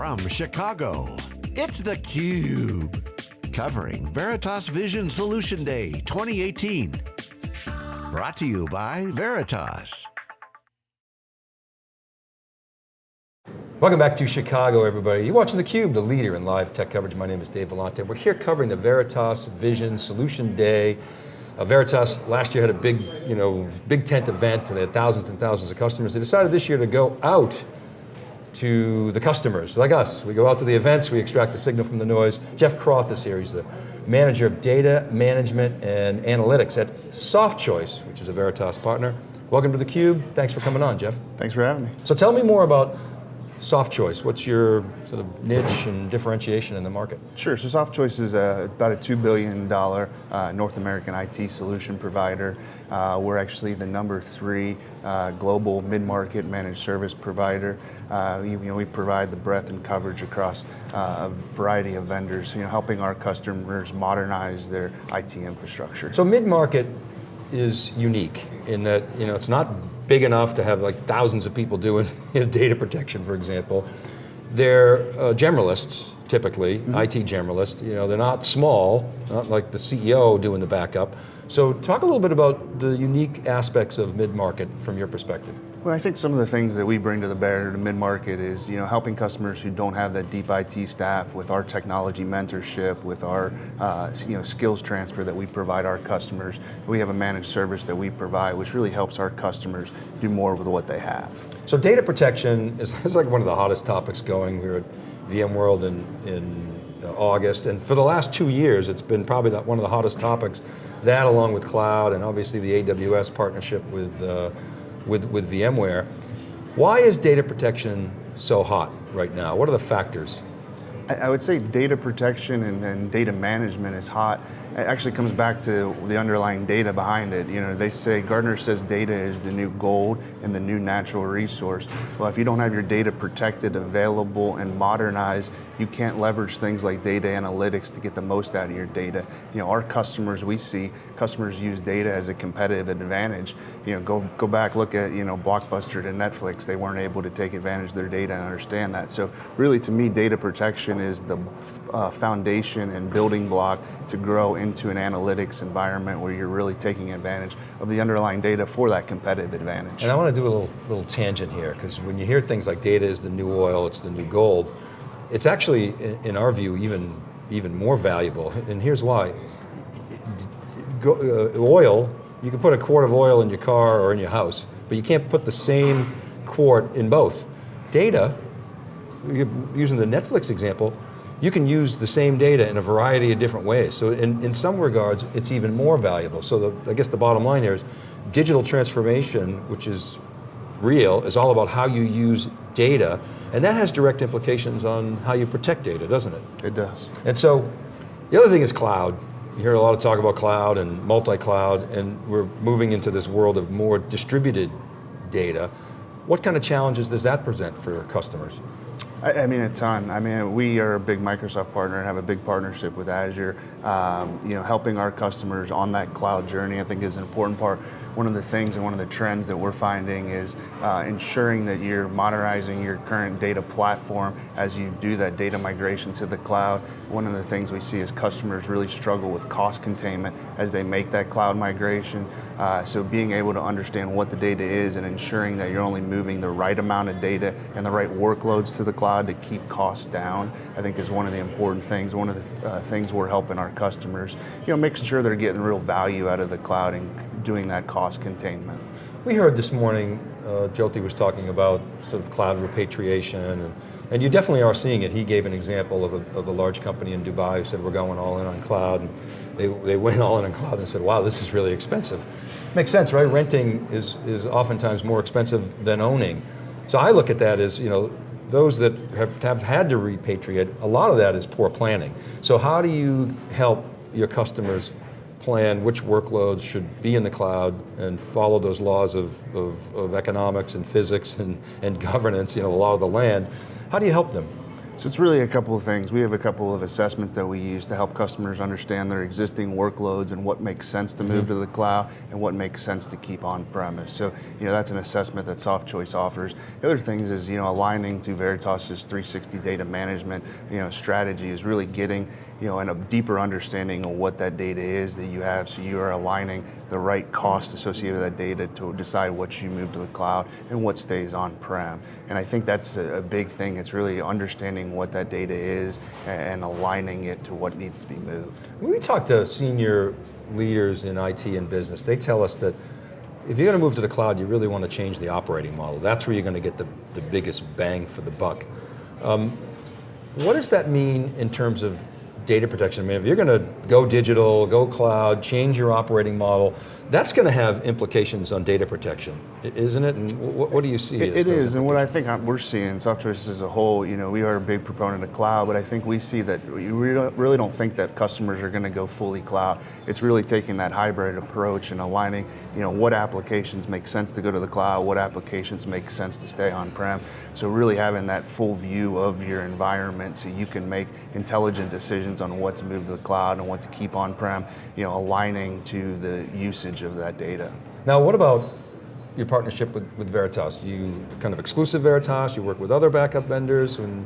from Chicago, it's theCUBE. Covering Veritas Vision Solution Day 2018. Brought to you by Veritas. Welcome back to Chicago, everybody. You're watching theCUBE, the leader in live tech coverage. My name is Dave Vellante. We're here covering the Veritas Vision Solution Day. Uh, Veritas last year had a big, you know, big tent event and they had thousands and thousands of customers. They decided this year to go out to the customers, like us. We go out to the events, we extract the signal from the noise. Jeff Croth is here, he's the manager of data management and analytics at SoftChoice, which is a Veritas partner. Welcome to theCUBE, thanks for coming on, Jeff. Thanks for having me. So tell me more about SoftChoice, what's your sort of niche and differentiation in the market? Sure, so SoftChoice is a, about a $2 billion uh, North American IT solution provider. Uh, we're actually the number three uh, global mid-market managed service provider. Uh, you, you, know, we provide the breadth and coverage across uh, a variety of vendors, you know, helping our customers modernize their IT infrastructure. So mid-market is unique in that you know, it's not big enough to have like thousands of people doing you know, data protection, for example. They're uh, generalists, typically, mm -hmm. IT generalists. You know, they're not small, not like the CEO doing the backup. So talk a little bit about the unique aspects of mid-market from your perspective. Well, I think some of the things that we bring to the bear to mid-market is, you know, helping customers who don't have that deep IT staff with our technology mentorship, with our, uh, you know, skills transfer that we provide our customers. We have a managed service that we provide, which really helps our customers do more with what they have. So data protection is, is like one of the hottest topics going. We were at VMworld in, in uh, August, and for the last two years, it's been probably one of the hottest topics. That along with cloud, and obviously the AWS partnership with uh, with, with VMware. Why is data protection so hot right now? What are the factors? I would say data protection and, and, data management is hot. It actually comes back to the underlying data behind it. You know, they say, Gartner says data is the new gold and the new natural resource. Well, if you don't have your data protected, available, and modernized, you can't leverage things like data analytics to get the most out of your data. You know, our customers, we see, customers use data as a competitive advantage. You know, go, go back, look at, you know, Blockbuster to Netflix, they weren't able to take advantage of their data and understand that. So really, to me, data protection is the uh, foundation and building block to grow into an analytics environment where you're really taking advantage of the underlying data for that competitive advantage. And I want to do a little, little tangent here, because when you hear things like data is the new oil, it's the new gold, it's actually, in our view, even, even more valuable, and here's why. Uh, oil, you can put a quart of oil in your car or in your house, but you can't put the same quart in both. Data, using the Netflix example, you can use the same data in a variety of different ways. So in, in some regards, it's even more valuable. So the, I guess the bottom line here is digital transformation, which is real, is all about how you use data, and that has direct implications on how you protect data, doesn't it? It does. And so, the other thing is cloud. You hear a lot of talk about cloud and multi-cloud, and we're moving into this world of more distributed data. What kind of challenges does that present for customers? I, I, mean, a ton. I mean, we are a big Microsoft partner and have a big partnership with Azure. Um, you know, helping our customers on that cloud journey, I think is an important part one of the things and one of the trends that we're finding is uh, ensuring that you're modernizing your current data platform as you do that data migration to the cloud. One of the things we see is customers really struggle with cost containment as they make that cloud migration. Uh, so being able to understand what the data is and ensuring that you're only moving the right amount of data and the right workloads to the cloud to keep costs down, I think is one of the important things. One of the uh, things we're helping our customers, you know, making sure they're getting real value out of the cloud and doing that cost containment. We heard this morning, uh, Jyoti was talking about sort of cloud repatriation, and, and you definitely are seeing it. He gave an example of a, of a large company in Dubai who said we're going all in on cloud, and they, they went all in on cloud and said, wow, this is really expensive. Makes sense, right? Renting is, is oftentimes more expensive than owning. So I look at that as, you know, those that have, have had to repatriate, a lot of that is poor planning. So how do you help your customers plan which workloads should be in the cloud and follow those laws of, of, of economics and physics and, and governance, you know, a lot of the land. How do you help them? So it's really a couple of things. We have a couple of assessments that we use to help customers understand their existing workloads and what makes sense to move mm-hmm. to the cloud and what makes sense to keep on premise. So you know that's an assessment that SoftChoice offers. The other things is you know aligning to Veritas's 360 data management you know strategy is really getting you know, and a deeper understanding of what that data is that you have so you are aligning the right cost associated with that data to decide what you move to the cloud and what stays on-prem. And I think that's a, a, big thing. It's really understanding what that data is and aligning it to what needs to be moved. When we talk to senior leaders in IT and business, they tell us that if you're going to move to the cloud, you really want to change the operating model. That's where you're going to get the, the biggest bang for the buck. Um, what does that mean in terms of data protection. I mean, if you're going to go digital, go cloud, change your operating model, that's going to have implications on data protection, isn't it? And what, what do you see? it, it is, and what I think uh, we're seeing, software as a whole, you know, we are a big proponent of cloud, but I think we see that we really don't think that customers are going to go fully cloud. It's really taking that hybrid approach and aligning, you know, what applications make sense to go to the cloud, what applications make sense to stay on-prem. So really having that full view of your environment so you can make intelligent decisions on what to move to the cloud and what to keep on-prem, you know, aligning to the usage of that data. Now what about your partnership with, with Veritas? You kind of exclusive Veritas, you work with other backup vendors, and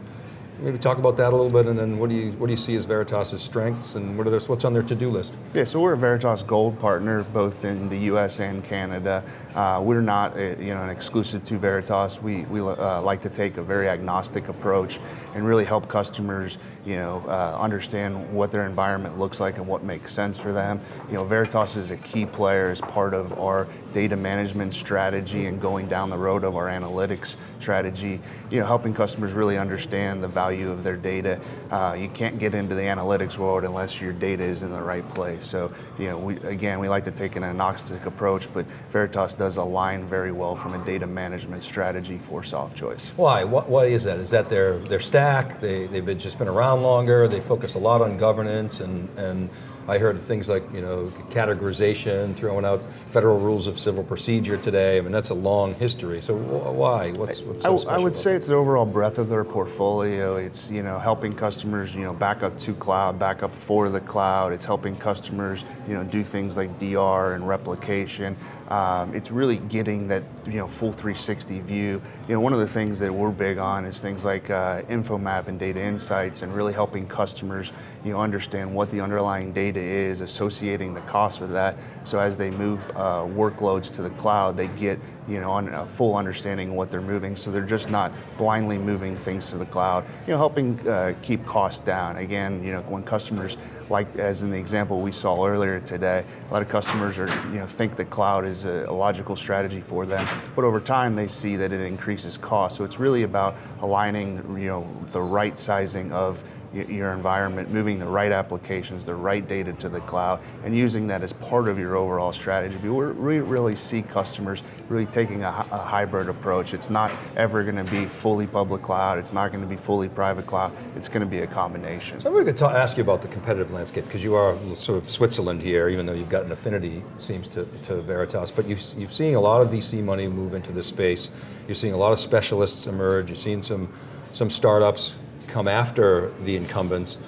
maybe talk about that a little bit, and then what do you what do you see as Veritas's strengths, and what are their, what's on their to-do list? Yeah, so we're a Veritas Gold partner, both in the U.S. and Canada. Uh, we're not a, you know an exclusive to Veritas. We we uh, like to take a very agnostic approach and really help customers you know uh, understand what their environment looks like and what makes sense for them. You know, Veritas is a key player as part of our data management strategy and going down the road of our analytics strategy. You know, helping customers really understand the value of their data. Uh, you can't get into the analytics world unless your data is in the right place. So, you know, we, again, we like to take an agnostic approach, but Veritas does align very well from a data management strategy for SoftChoice. Why? What, why is that? Is that their, their stack? They, they've been, just been around longer, they focus a lot on governance and, and I heard things like, you know, categorization, throwing out federal rules of civil procedure today. I mean, that's a long history. So why? What's, what's so I, I would say it's the overall breadth of their portfolio. It's, you know, helping customers, you know, back up to cloud, back up for the cloud. It's helping customers, you know, do things like DR and replication. Um, it's really getting that, you know, full 360 view. You know, one of the things that we're big on is things like uh, InfoMap and data insights and really helping customers, you understand what the underlying data is, associating the cost with that. So as they move uh, workloads to the cloud, they get you know on a full understanding of what they're moving. So they're just not blindly moving things to the cloud. You know, helping uh, keep costs down. Again, you know, when customers like as in the example we saw earlier today, a lot of customers are you know think the cloud is a, a logical strategy for them, but over time they see that it increases cost. So it's really about aligning you know the right sizing of your environment, moving the right applications, the right data to the cloud, and using that as part of your overall strategy. We really see customers really taking a, hybrid approach. It's not ever going to be fully public cloud, it's not going to be fully private cloud, it's going to be a combination. So I'm going to ask you about the competitive landscape, because you are sort of Switzerland here, even though you've got an affinity, seems to, to Veritas, but you've, you've seen a lot of VC money move into this space, you're seeing a lot of specialists emerge, you're seeing some, some startups come after the incumbents,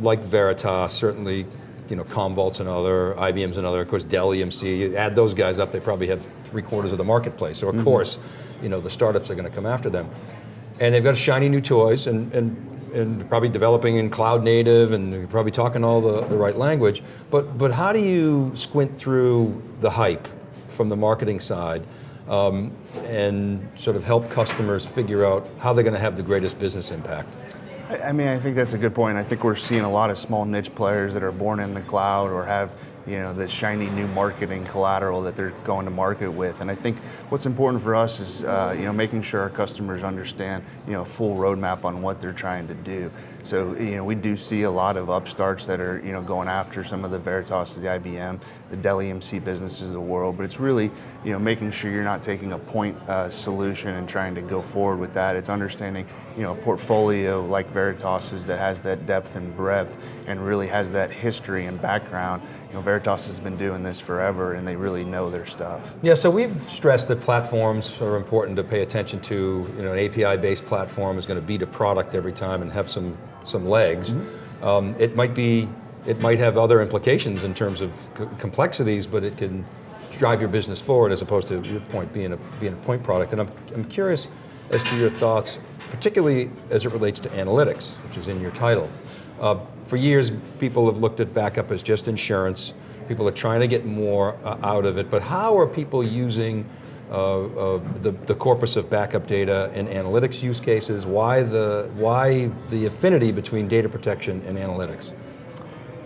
like Veritas, certainly, you know, Commvault's another, IBM's another, of course Dell EMC, you add those guys up, they probably have three quarters of the marketplace. So of mm -hmm. course, you know, the startups are going to come after them. And they've got shiny new toys and, and, and probably developing in cloud native and probably talking all the, the right language. But, but how do you squint through the hype from the marketing side um, and sort of help customers figure out how they're going to have the greatest business impact? I mean, I think that's a good point. I think we're seeing a lot of small niche players that are born in the cloud or have you know, the shiny new marketing collateral that they're going to market with. And I think what's important for us is, uh, you know, making sure our customers understand, you know, full roadmap on what they're trying to do. So, you know, we do see a lot of upstarts that are, you know, going after some of the Veritas, the IBM, the Dell EMC businesses of the world, but it's really, you know, making sure you're not taking a point uh, solution and trying to go forward with that. It's understanding, you know, a portfolio like Veritas's that has that depth and breadth and really has that history and background. You know, Veritas has been doing this forever and they really know their stuff. Yeah, so we've stressed that platforms are important to pay attention to. You know, an API-based platform is going to beat a product every time and have some, some legs. Mm -hmm. um, it might be, it might have other implications in terms of complexities, but it can drive your business forward as opposed to your point being a, being a point product. And I'm, I'm curious as to your thoughts, particularly as it relates to analytics, which is in your title. Uh, for years, people have looked at backup as just insurance. People are trying to get more uh, out of it, but how are people using uh, uh, the, the corpus of backup data and analytics use cases? Why the, why the affinity between data protection and analytics?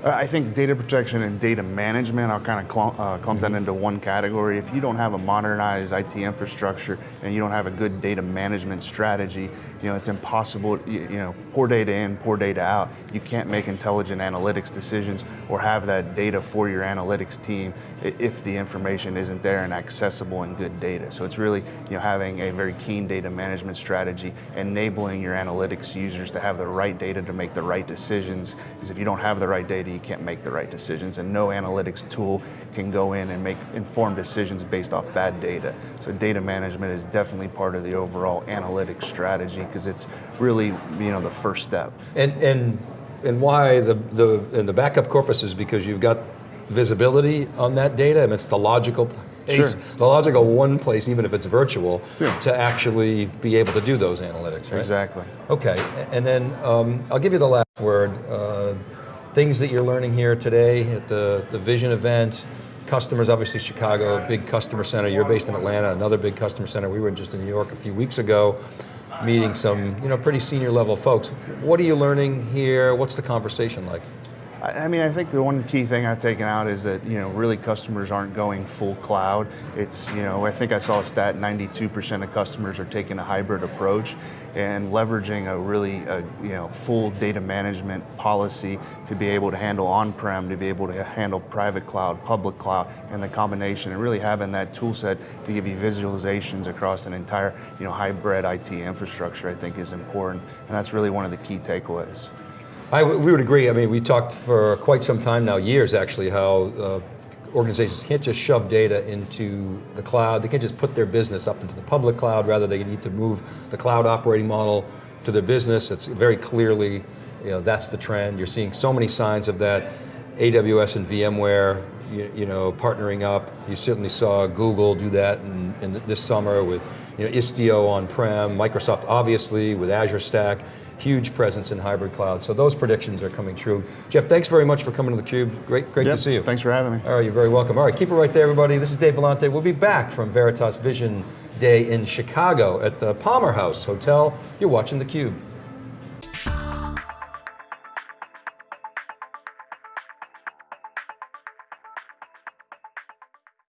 Uh, I think data protection and data management, I'll kind of clump, uh, clump that mm-hmm. into one category. If you don't have a modernized IT infrastructure and you don't have a good data management strategy, you know, it's impossible, you, you know, poor data in, poor data out. You can't make intelligent analytics decisions or have that data for your analytics team if the information isn't there and accessible and good data. So it's really, you know, having a very keen data management strategy, enabling your analytics users to have the right data to make the right decisions. Because if you don't have the right data, you can't make the right decisions and no analytics tool can go in and make informed decisions based off bad data. So data management is definitely part of the overall analytics strategy because it's really you know the first step. And and and why the the and the backup corpus is because you've got visibility on that data and it's the logical place, sure. the logical one place, even if it's virtual, to actually be able to do those analytics, right? Exactly. Okay, and then um, I'll give you the last word. Uh, things that you're learning here today at the, the Vision event, customers, obviously Chicago, big customer center. You're based in Atlanta, another big customer center. We were just in New York a few weeks ago, meeting some you know, pretty senior level folks. What are you learning here? What's the conversation like? I mean, I think the one key thing I've taken out is that, you know, really customers aren't going full cloud. It's, you know, I think I saw a stat 92% of customers are taking a hybrid approach and leveraging a really, a, you know, full data management policy to be able to handle on-prem, to be able to handle private cloud, public cloud, and the combination, and really having that tool set to give you visualizations across an entire, you know, hybrid IT infrastructure, I think is important. And that's really one of the key takeaways. I, we would agree. I mean, we talked for quite some time now, years actually, how uh, organizations can't just shove data into the cloud. They can't just put their business up into the public cloud. Rather, they need to move the cloud operating model to their business. It's very clearly, you know, that's the trend. You're seeing so many signs of that. AWS and VMware, you, you know, partnering up. You certainly saw Google do that in, in this summer with you know, Istio on-prem, Microsoft obviously with Azure Stack huge presence in hybrid cloud. So those predictions are coming true. Jeff, thanks very much for coming to theCUBE. Great, great yep, to see you. Thanks for having me. All right, you're very welcome. All right, keep it right there, everybody. This is Dave Vellante. We'll be back from Veritas Vision Day in Chicago at the Palmer House Hotel. You're watching theCUBE.